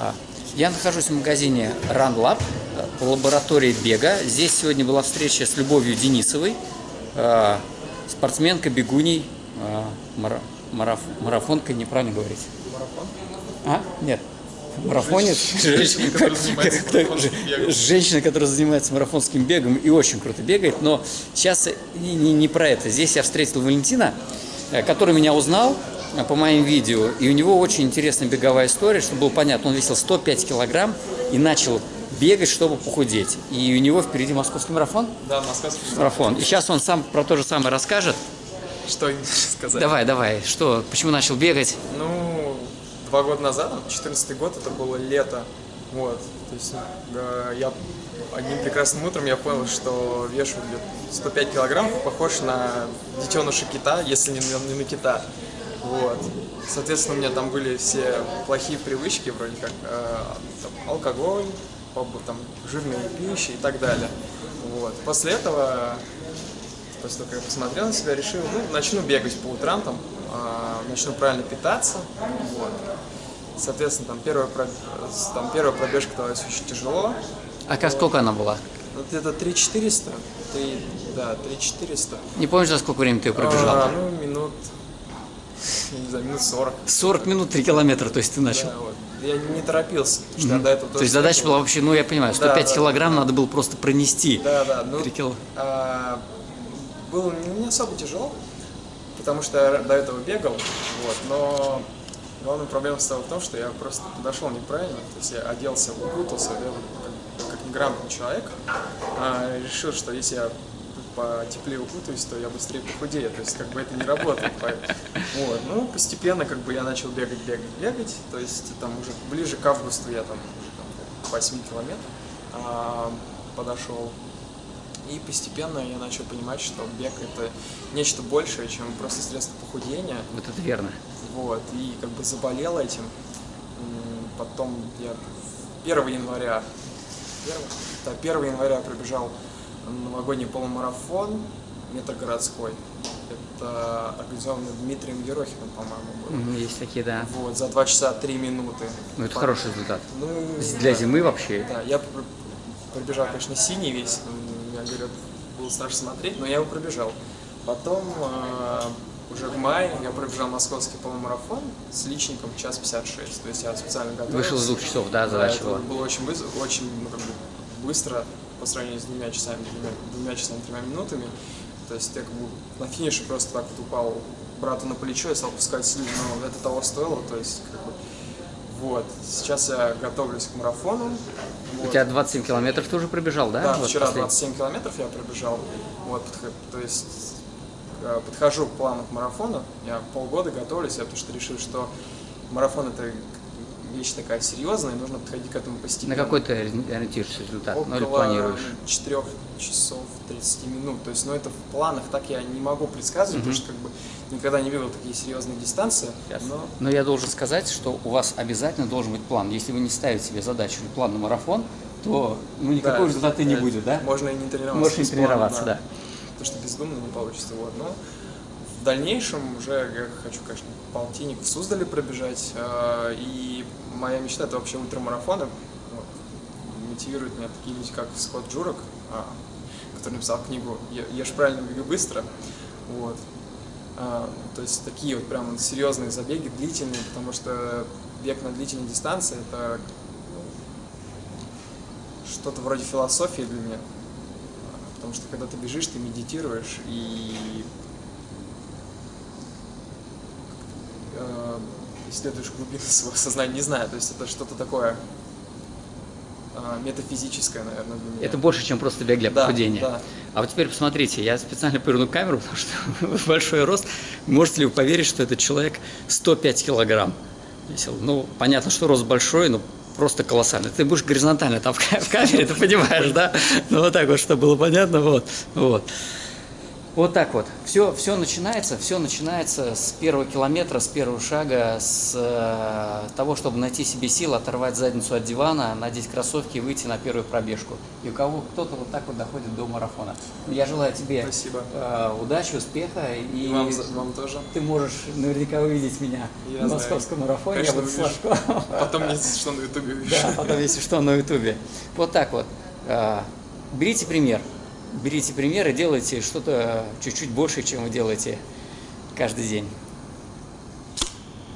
А, Я нахожусь в магазине Run Lab э, лаборатории бега. Здесь сегодня была встреча с Любовью Денисовой, э, спортсменка, бегуней, э, мара- мараф- марафонка, неправильно говорить. А? Нет. Марафонец. Женщина, которая занимается марафонским бегом. И очень круто бегает. Но сейчас не, не- не про это. Здесь я встретил Валентина, который меня узнал по моим видео. И у него очень интересная беговая история, чтобы было понятно. Он весил 105 килограмм и начал бегать, чтобы похудеть. И у него впереди московский марафон. Да, московский Марафон. И сейчас он сам про то же самое расскажет. Что сказать? Давай, давай. Что, почему начал бегать? Ну, два года назад, 14 год, это было лето. Вот. То есть э, я одним прекрасным утром я понял, что вешу где-то 105 килограммов, похож на детеныша кита, если не не на кита. Вот. Соответственно, у меня там были все плохие привычки, вроде как э, там, алкоголь, там, жирная пища и так далее. Вот. После этого После того, как я посмотрел на себя, решил, ну, начну бегать по утрам, там, а, начну правильно питаться, вот. Соответственно, там первая, там первая пробежка далась очень тяжело, А как сколько она была? вот где-то 3400, три, да, 3400. Не помнишь, за сколько времени ты ее пробежал? А, ну, минут, я не знаю, минут 40. 40 минут 3 километра, то есть ты начал. Да, вот. Я не торопился, потому что я до этого То есть задача была вообще, ну я понимаю, 105 да, килограмм надо было просто пронести. Да, да, ну, 3 кило. а, было не особо тяжело, потому что я до этого бегал, вот, но главная проблема стала в том, что я просто подошел неправильно, то есть я оделся, укутался, я как, как неграмотный человек, а, решил, что если я потеплее укутаюсь, то я быстрее похудею, то есть как бы это не работает. Вот, ну, постепенно как бы я начал бегать, бегать, бегать, то есть там уже ближе к августу я там, уже, там к 8 километрам а, подошел, и постепенно я начал понимать, что бег это нечто большее, чем просто средство похудения. Вот это верно. Вот, и как бы заболел этим. Потом я 1 января, 1, да, 1 января пробежал новогодний полумарафон метрогородской. Это организованный Дмитрием Ерохиным, по-моему, был. Есть такие, да. Вот, за 2 часа 3 минуты. Ну это По- хороший результат. Ну, Для да. зимы вообще. Да, я пр- пробежал, конечно, синий весь, я говорю, было страшно смотреть, но я его пробежал. Потом э, уже в мае я пробежал московский полумарафон с личником час 56, то есть я специально готовился. Вышел из двух часов, да, задача это была. было очень быстро, очень ну, как бы быстро по сравнению с двумя часами, двумя, двумя часами, тремя минутами. То есть я как бы на финише просто так вот упал брату на плечо и стал пускать слюни, но это того стоило, то есть как бы вот. Сейчас я готовлюсь к марафону. У Вот. тебя 27 километров ты уже пробежал, да? Да, Вот вчера последний. 27 километров я пробежал. Вот, то есть э, подхожу к плану к марафону. Я полгода готовлюсь, я потому что решил, что марафон это вещь такая серьезная, и нужно подходить к этому На постепенно. какой ты ориентируешься результат? Ну или Около планируешь? 4 часов 30 минут. То есть, ну это в планах так я не могу предсказывать, потому что как бы никогда не бегал такие серьезные дистанции. Но Но я должен сказать, что у вас обязательно должен быть план. Если вы не ставите себе задачу или план на марафон, то ну, никакого да, результата и не да, будет, да? Можно и не тренироваться. Можешь не без плана, тренироваться, да. Потому что бездумно не получится. Вот. Но в дальнейшем уже я хочу, конечно, полтинник в Суздале пробежать. э, И моя мечта это вообще ультрамарафоны. Вот. Мотивирует меня такие люди, как Скотт Джурок, а, который написал книгу «Е- «Ешь правильно, беги быстро». Вот. А, То есть такие вот прям серьезные забеги, длительные, потому что бег на длительной дистанции это ну, что-то вроде философии для меня. А, Потому что когда ты бежишь, ты медитируешь и э, исследуешь глубины своего сознания, не знаю, то есть это что-то такое э, метафизическое, наверное, для меня. Это больше, чем просто бег для Да, похудения. да. А вот теперь посмотрите, я специально поверну камеру, потому что большой рост. Можете ли вы поверить, что этот человек 105 килограмм весил? Ну, понятно, что рост большой, но просто колоссальный. Ты будешь горизонтально там в камере, ты понимаешь, да? Ну, вот так вот, чтобы было понятно, вот. вот. Вот так вот. Все, все начинается, все начинается с первого километра, с первого шага, с э, того, чтобы найти себе силы, оторвать задницу от дивана, надеть кроссовки и выйти на первую пробежку. И у кого кто-то вот так вот доходит до марафона. Я желаю тебе Спасибо. э, удачи, успеха и, И вам, вам тоже. ты можешь наверняка увидеть меня Я знаю. московском марафоне. Конечно, я буду. Сашко. Потом если что на ютубе. Да, потом, если что, на ютубе. Вот так вот. А, Берите пример. Берите пример и делайте что-то чуть-чуть больше, чем вы делаете каждый день.